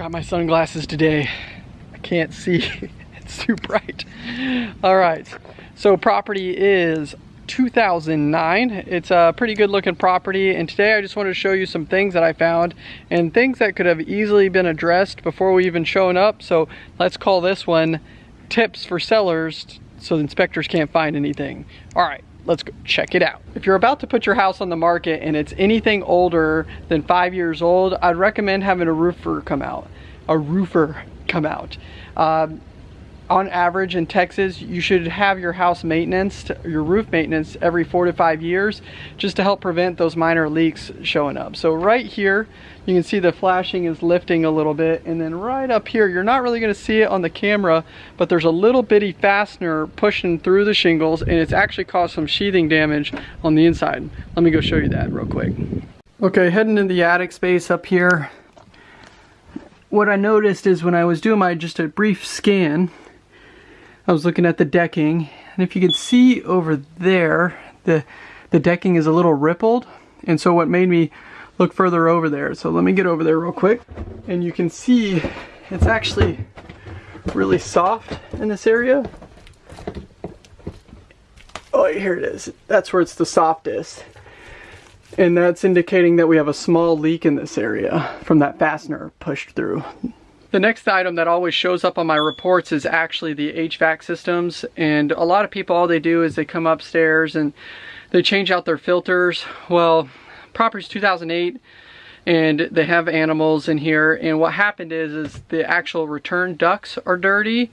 forgot my sunglasses today. I can't see, it's too bright. All right, so property is 2009. It's a pretty good looking property and today I just wanted to show you some things that I found and things that could have easily been addressed before we even shown up. So let's call this one tips for sellers so the inspectors can't find anything. All right, let's go check it out. If you're about to put your house on the market and it's anything older than five years old, I'd recommend having a roofer come out. A roofer come out. Um, on average in Texas, you should have your house maintenance, your roof maintenance every four to five years, just to help prevent those minor leaks showing up. So right here, you can see the flashing is lifting a little bit. And then right up here, you're not really gonna see it on the camera, but there's a little bitty fastener pushing through the shingles and it's actually caused some sheathing damage on the inside. Let me go show you that real quick. Okay, heading in the attic space up here, what I noticed is when I was doing my just a brief scan, I was looking at the decking and if you can see over there the the decking is a little rippled and so what made me look further over there so let me get over there real quick and you can see it's actually really soft in this area. Oh here it is. That's where it's the softest and that's indicating that we have a small leak in this area from that fastener pushed through the next item that always shows up on my reports is actually the HVAC systems and a lot of people all they do is they come upstairs and they change out their filters. Well, property's 2008 and they have animals in here and what happened is is the actual return ducts are dirty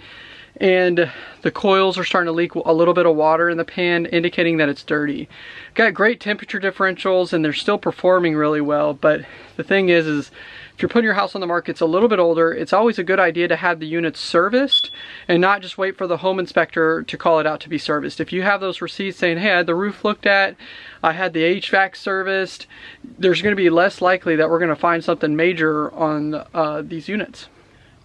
and the coils are starting to leak a little bit of water in the pan indicating that it's dirty. Got great temperature differentials and they're still performing really well but the thing is is if you're putting your house on the market, it's a little bit older, it's always a good idea to have the units serviced and not just wait for the home inspector to call it out to be serviced. If you have those receipts saying, hey, I had the roof looked at, I had the HVAC serviced, there's gonna be less likely that we're gonna find something major on uh, these units.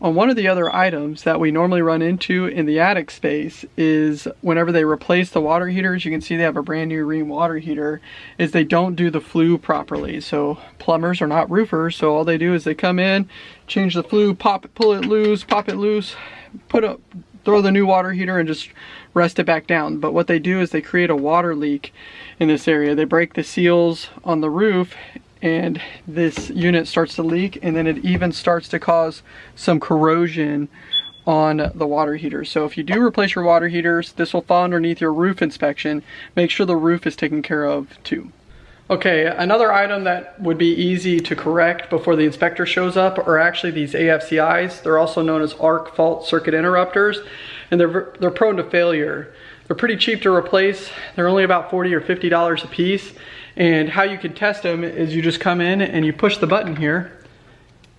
On one of the other items that we normally run into in the attic space is whenever they replace the water heaters, you can see they have a brand new Rheem water heater, is they don't do the flue properly. So plumbers are not roofers, so all they do is they come in, change the flue, pop it, pull it loose, pop it loose, put up, throw the new water heater and just rest it back down. But what they do is they create a water leak in this area. They break the seals on the roof and this unit starts to leak and then it even starts to cause some corrosion on the water heater. So if you do replace your water heaters, this will fall underneath your roof inspection. Make sure the roof is taken care of too. Okay, another item that would be easy to correct before the inspector shows up are actually these AFCIs. They're also known as arc fault circuit interrupters, and they're, they're prone to failure. They're pretty cheap to replace. They're only about 40 or $50 a piece, and how you can test them is you just come in and you push the button here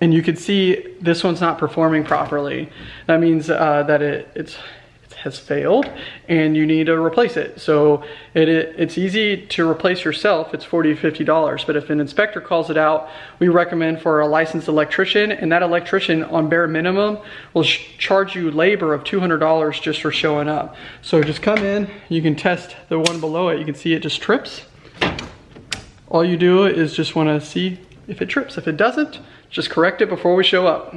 and you can see this one's not performing properly. That means uh, that it, it's, it has failed and you need to replace it. So it, it, it's easy to replace yourself. It's 40 $50. But if an inspector calls it out, we recommend for a licensed electrician and that electrician on bare minimum will charge you labor of $200 just for showing up. So just come in, you can test the one below it. You can see it just trips all you do is just wanna see if it trips. If it doesn't, just correct it before we show up.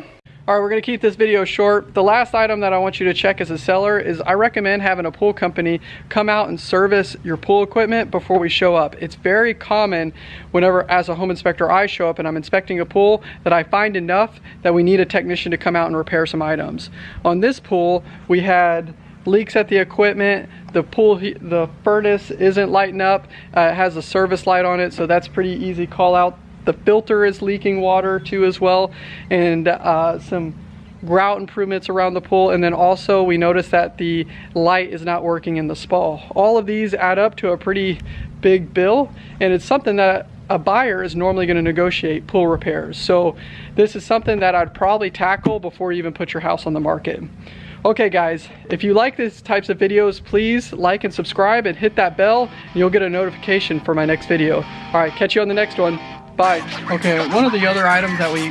All right, we're gonna keep this video short. The last item that I want you to check as a seller is I recommend having a pool company come out and service your pool equipment before we show up. It's very common whenever as a home inspector I show up and I'm inspecting a pool that I find enough that we need a technician to come out and repair some items. On this pool, we had leaks at the equipment. The pool, the furnace isn't lighting up. Uh, it has a service light on it, so that's pretty easy call out. The filter is leaking water too as well, and uh, some grout improvements around the pool. And then also we noticed that the light is not working in the spa. All of these add up to a pretty big bill, and it's something that a buyer is normally going to negotiate pool repairs. So this is something that I'd probably tackle before you even put your house on the market. Okay guys, if you like these types of videos, please like and subscribe and hit that bell and you'll get a notification for my next video. All right, catch you on the next one. Bye. Okay, one of the other items that we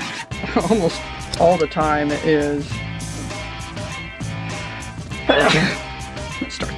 almost all the time is... Start